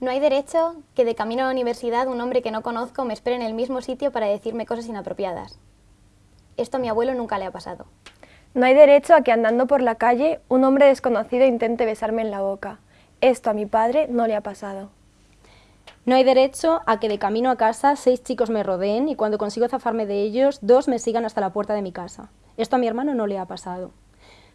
No hay derecho que de camino a la universidad un hombre que no conozco me espere en el mismo sitio para decirme cosas inapropiadas. Esto a mi abuelo nunca le ha pasado. No hay derecho a que andando por la calle un hombre desconocido intente besarme en la boca. Esto a mi padre no le ha pasado. No hay derecho a que de camino a casa seis chicos me rodeen y cuando consigo zafarme de ellos, dos me sigan hasta la puerta de mi casa. Esto a mi hermano no le ha pasado.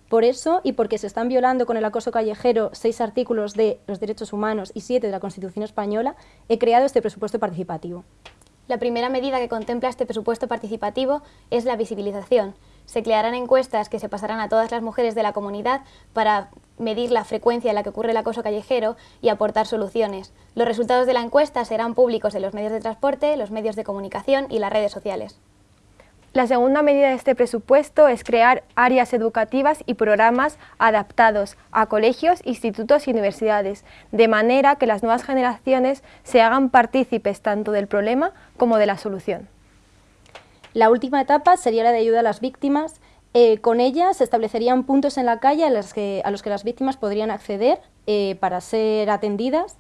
Por eso, y porque se están violando con el acoso callejero seis artículos de los derechos humanos y siete de la Constitución española, he creado este presupuesto participativo. La primera medida que contempla este presupuesto participativo es la visibilización. Se crearán encuestas que se pasarán a todas las mujeres de la comunidad para medir la frecuencia en la que ocurre el acoso callejero y aportar soluciones. Los resultados de la encuesta serán públicos en los medios de transporte, los medios de comunicación y las redes sociales. La segunda medida de este presupuesto es crear áreas educativas y programas adaptados a colegios, institutos y universidades, de manera que las nuevas generaciones se hagan partícipes tanto del problema como de la solución. La última etapa sería la de ayuda a las víctimas. Eh, con ella se establecerían puntos en la calle a, los que las víctimas podrían acceder eh, para ser atendidas,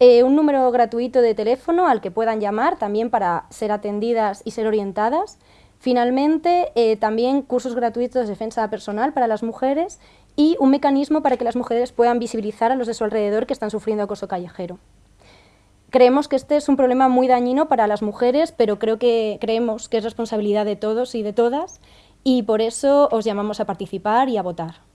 eh, un número gratuito de teléfono al que puedan llamar también para ser atendidas y ser orientadas, Finalmente, eh, también cursos gratuitos de defensa personal para las mujeres y un mecanismo para que las mujeres puedan visibilizar a los de su alrededor que están sufriendo acoso callejero. Creemos que este es un problema muy dañino para las mujeres, pero creo que creemos que es responsabilidad de todos y de todas y por eso os llamamos a participar y a votar.